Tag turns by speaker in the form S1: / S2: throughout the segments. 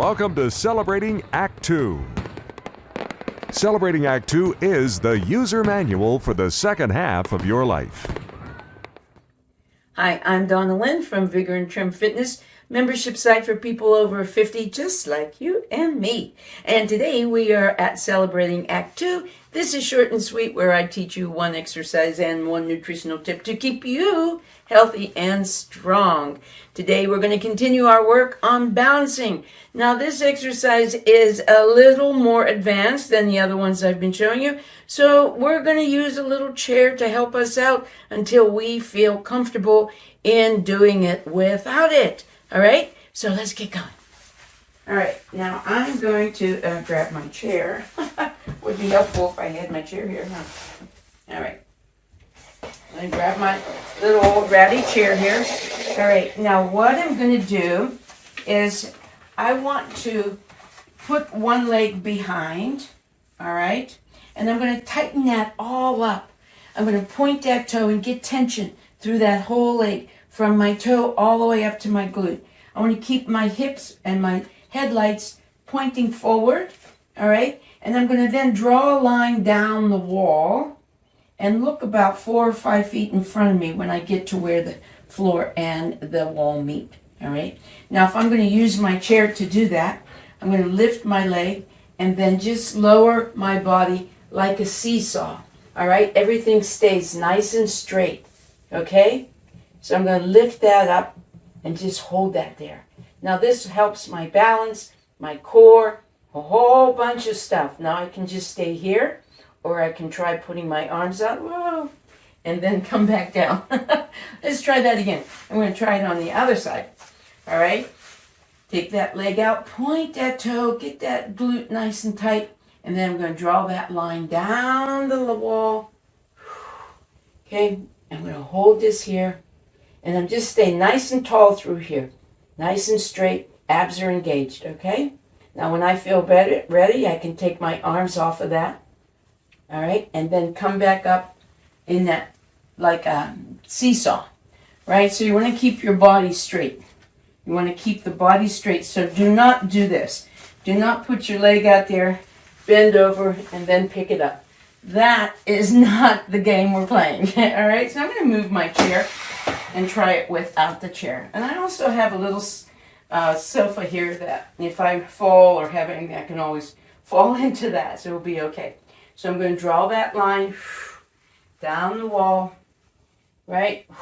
S1: Welcome to Celebrating Act 2. Celebrating Act 2 is the user manual for the second half of your life.
S2: Hi, I'm Donna Lynn from Vigor and Trim Fitness, membership site for people over 50 just like you and me. And today we are at Celebrating Act 2. This is short and sweet where I teach you one exercise and one nutritional tip to keep you healthy and strong. Today we're going to continue our work on balancing. Now this exercise is a little more advanced than the other ones I've been showing you. So we're going to use a little chair to help us out until we feel comfortable in doing it without it. All right, so let's get going. All right, now I'm going to uh, grab my chair. Would be helpful if I had my chair here, huh? All right. Let me grab my little old ratty chair here. All right, now what I'm going to do is I want to put one leg behind, all right? And I'm going to tighten that all up. I'm going to point that toe and get tension through that whole leg from my toe all the way up to my glute. I want to keep my hips and my headlights pointing forward, all right? And I'm going to then draw a line down the wall and look about four or five feet in front of me when I get to where the floor and the wall meet, all right? Now, if I'm going to use my chair to do that, I'm going to lift my leg and then just lower my body like a seesaw, all right? Everything stays nice and straight, okay? So I'm going to lift that up and just hold that there. Now this helps my balance, my core, a whole bunch of stuff. Now I can just stay here or I can try putting my arms out, whoa, and then come back down. Let's try that again. I'm going to try it on the other side. All right. Take that leg out, point that toe, get that glute nice and tight, and then I'm going to draw that line down the wall. Okay, I'm going to hold this here, and I'm just staying nice and tall through here. Nice and straight, abs are engaged, okay? Now when I feel better, ready, I can take my arms off of that, all right? And then come back up in that, like a seesaw, right? So you want to keep your body straight. You want to keep the body straight. So do not do this. Do not put your leg out there, bend over, and then pick it up. That is not the game we're playing, all right? So I'm going to move my chair and try it without the chair. And I also have a little uh, sofa here that if I fall or have anything, I can always fall into that, so it'll be okay. So I'm going to draw that line down the wall, right?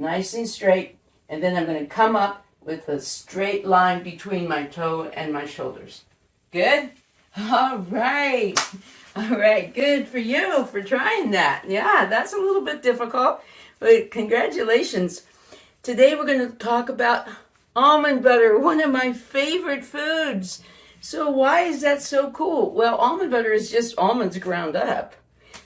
S2: Nice and straight. And then I'm going to come up with a straight line between my toe and my shoulders. Good? All right. All right. Good for you for trying that. Yeah, that's a little bit difficult. But congratulations. Today we're going to talk about almond butter, one of my favorite foods. So why is that so cool? Well, almond butter is just almonds ground up.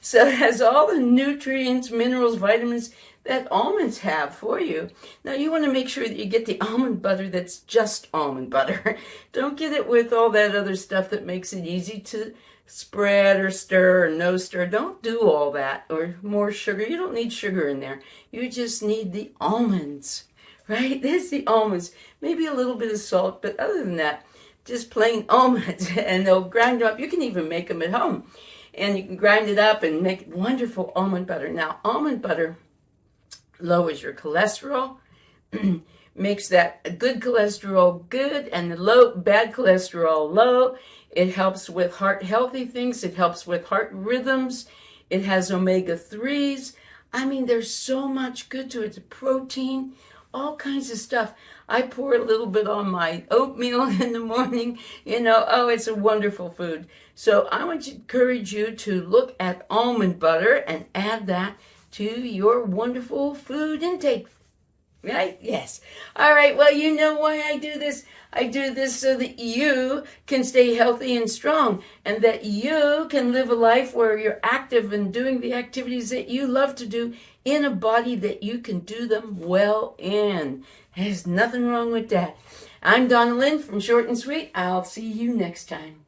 S2: So it has all the nutrients, minerals, vitamins that almonds have for you. Now you want to make sure that you get the almond butter that's just almond butter. Don't get it with all that other stuff that makes it easy to spread or stir or no stir. Don't do all that or more sugar. You don't need sugar in there. You just need the almonds, right? There's the almonds. Maybe a little bit of salt, but other than that, just plain almonds and they'll grind them up. You can even make them at home and you can grind it up and make wonderful almond butter. Now, almond butter lowers your cholesterol, makes that good cholesterol good and the low bad cholesterol low. It helps with heart healthy things. It helps with heart rhythms. It has omega-3s. I mean, there's so much good to it. It's protein, all kinds of stuff. I pour a little bit on my oatmeal in the morning. You know, oh, it's a wonderful food. So I want to encourage you to look at almond butter and add that to your wonderful food intake. Right? Yes. All right. Well, you know why I do this. I do this so that you can stay healthy and strong and that you can live a life where you're active and doing the activities that you love to do in a body that you can do them well in. There's nothing wrong with that. I'm Donna Lynn from Short and Sweet. I'll see you next time.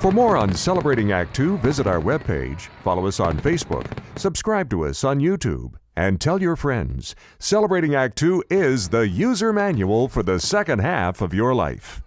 S1: For more on Celebrating Act 2, visit our webpage, follow us on Facebook, subscribe to us on YouTube, And tell your friends, Celebrating Act Two is the user manual for the second half of your life.